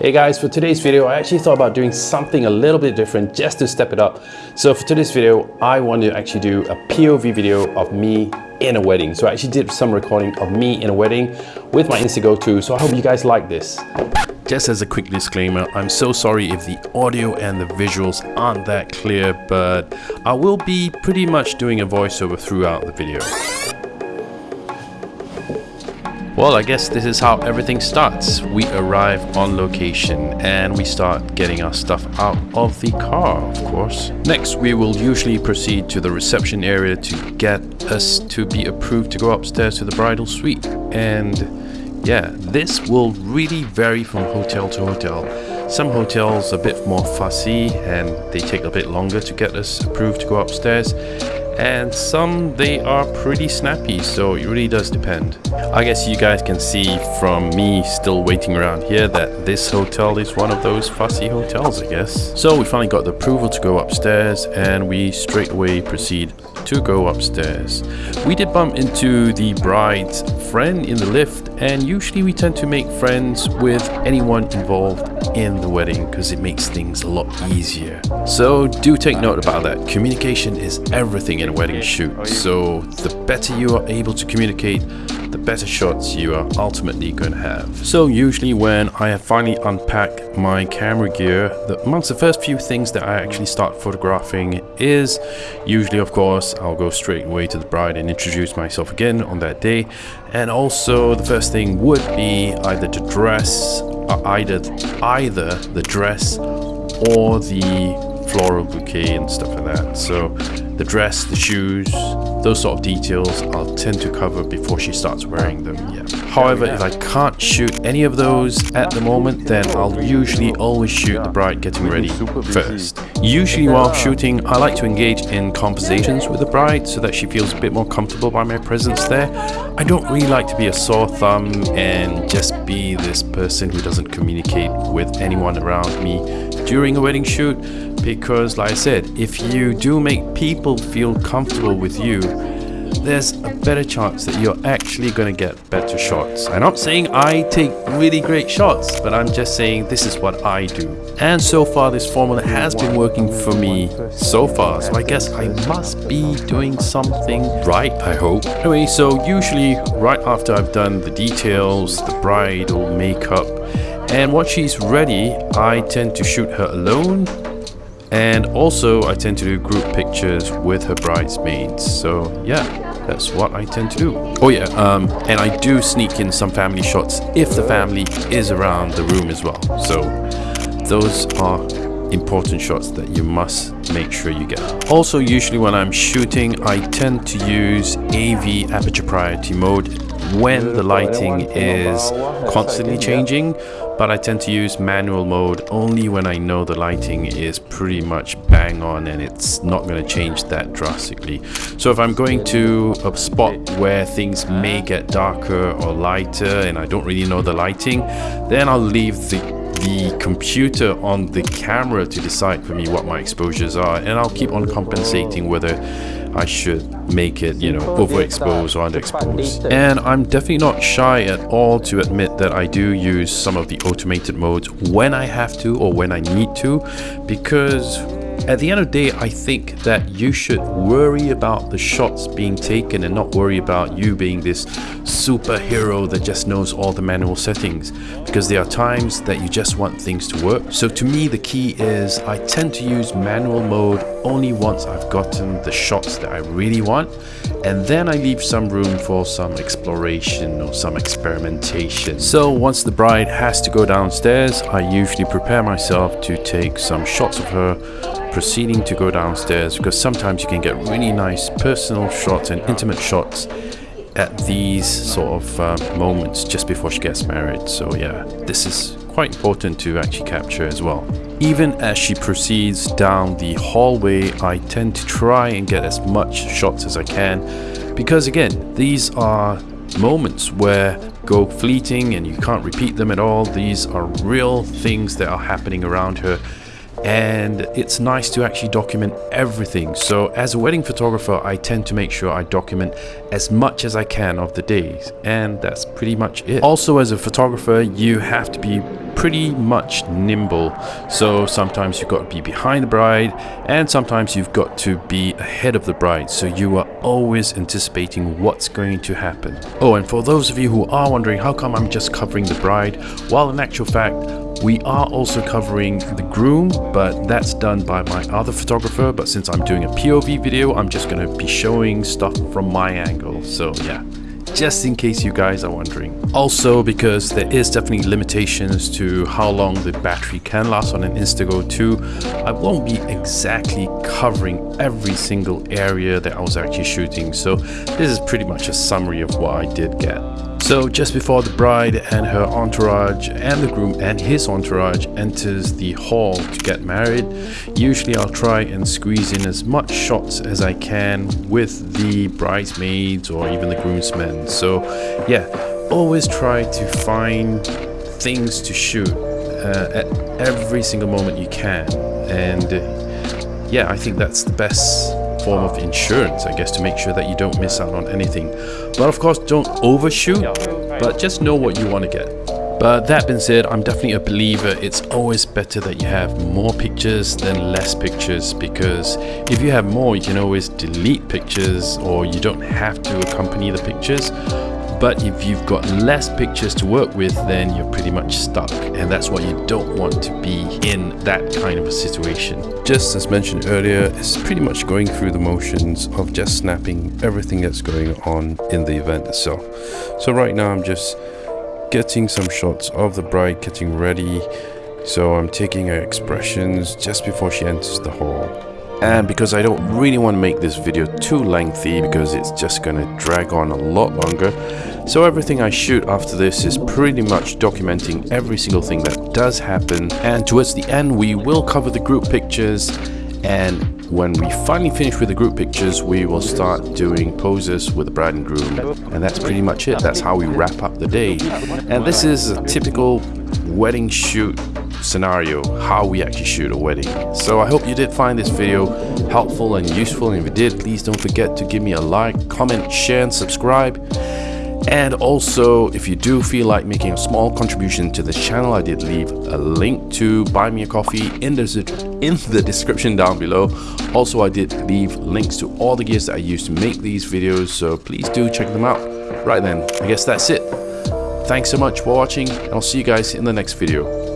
Hey guys, for today's video, I actually thought about doing something a little bit different just to step it up. So for today's video, I want to actually do a POV video of me in a wedding. So I actually did some recording of me in a wedding with my Instago 2. So I hope you guys like this. Just as a quick disclaimer, I'm so sorry if the audio and the visuals aren't that clear, but I will be pretty much doing a voiceover throughout the video. Well, I guess this is how everything starts. We arrive on location and we start getting our stuff out of the car, of course. Next, we will usually proceed to the reception area to get us to be approved to go upstairs to the bridal suite. And yeah, this will really vary from hotel to hotel. Some hotels are a bit more fussy and they take a bit longer to get us approved to go upstairs and some they are pretty snappy so it really does depend i guess you guys can see from me still waiting around here that this hotel is one of those fussy hotels i guess so we finally got the approval to go upstairs and we straight away proceed to go upstairs we did bump into the bride's friend in the lift and usually we tend to make friends with anyone involved in the wedding because it makes things a lot easier. So do take note about that. Communication is everything a wedding shoot. So the better you are able to communicate, the better shots you are ultimately going to have. So usually when I have finally unpacked my camera gear, the, amongst the first few things that I actually start photographing is usually of course I'll go straight away to the bride and introduce myself again on that day and also the first thing would be either the dress uh, either either the dress or the floral bouquet and stuff like that. So the dress the shoes those sort of details I'll tend to cover before she starts wearing them yeah. However if I can't shoot any of those at the moment then I'll usually always shoot the bride getting ready first usually while shooting I like to engage in conversations with the bride so that she feels a bit more comfortable by my presence there. I don't really like to be a sore thumb and just be this person who doesn't communicate with anyone around me during a wedding shoot. Because like I said if you do make people feel comfortable with you there's a better chance that you're actually going to get better shots. And I'm not saying I take really great shots, but I'm just saying this is what I do. And so far this formula has been working for me so far, so I guess I must be doing something right, I hope. Anyway, so usually right after I've done the details, the bridal makeup, and once she's ready, I tend to shoot her alone and also I tend to do group pictures with her bridesmaids. So yeah that's what I tend to do. Oh yeah um, and I do sneak in some family shots if the family is around the room as well. So those are important shots that you must make sure you get. Also usually when I'm shooting I tend to use AV aperture priority mode when the lighting is constantly changing but I tend to use manual mode only when I know the lighting is pretty much bang on and it's not going to change that drastically. So if I'm going to a spot where things may get darker or lighter and I don't really know the lighting then I'll leave the the computer on the camera to decide for me what my exposures are and I'll keep on compensating whether I should make it, you know, overexposed or underexposed. And I'm definitely not shy at all to admit that I do use some of the automated modes when I have to or when I need to because at the end of the day, I think that you should worry about the shots being taken and not worry about you being this superhero that just knows all the manual settings because there are times that you just want things to work. So to me, the key is I tend to use manual mode only once I've gotten the shots that I really want and then I leave some room for some exploration or some experimentation. So once the bride has to go downstairs, I usually prepare myself to take some shots of her proceeding to go downstairs because sometimes you can get really nice personal shots and intimate shots at these sort of uh, moments just before she gets married. So yeah, this is quite important to actually capture as well. Even as she proceeds down the hallway, I tend to try and get as much shots as I can because again, these are moments where go fleeting and you can't repeat them at all. These are real things that are happening around her and it's nice to actually document everything. So as a wedding photographer, I tend to make sure I document as much as I can of the days and that's pretty much it. Also as a photographer, you have to be pretty much nimble. So sometimes you've got to be behind the bride and sometimes you've got to be ahead of the bride. So you are always anticipating what's going to happen. Oh, and for those of you who are wondering how come I'm just covering the bride, well in actual fact, we are also covering the groom, but that's done by my other photographer. But since I'm doing a POV video, I'm just going to be showing stuff from my angle. So yeah just in case you guys are wondering. Also because there is definitely limitations to how long the battery can last on an Instago 2, I won't be exactly covering every single area that I was actually shooting, so this is pretty much a summary of what I did get. So just before the bride and her entourage and the groom and his entourage enters the hall to get married, usually I'll try and squeeze in as much shots as I can with the bridesmaids or even the groomsmen. So yeah, always try to find things to shoot uh, at every single moment you can. And uh, yeah, I think that's the best form of insurance, I guess, to make sure that you don't miss out on anything. But of course, don't overshoot, but just know what you want to get. But that being said, I'm definitely a believer it's always better that you have more pictures than less pictures because if you have more, you can always delete pictures or you don't have to accompany the pictures. But if you've got less pictures to work with, then you're pretty much stuck. And that's why you don't want to be in that kind of a situation. Just as mentioned earlier, it's pretty much going through the motions of just snapping everything that's going on in the event itself. So right now I'm just getting some shots of the bride getting ready. So I'm taking her expressions just before she enters the hall and because I don't really want to make this video too lengthy because it's just gonna drag on a lot longer so everything I shoot after this is pretty much documenting every single thing that does happen. And towards the end we will cover the group pictures and when we finally finish with the group pictures we will start doing poses with the bride and groom. And that's pretty much it. That's how we wrap up the day. And this is a typical wedding shoot scenario how we actually shoot a wedding. So i hope you did find this video helpful and useful. And if you did please don't forget to give me a like comment share and subscribe and also if you do feel like making a small contribution to this channel i did leave a link to buy me a coffee in the in the description down below. Also i did leave links to all the gears that i use to make these videos so please do check them out. Right then i guess that's it. Thanks so much for watching and i'll see you guys in the next video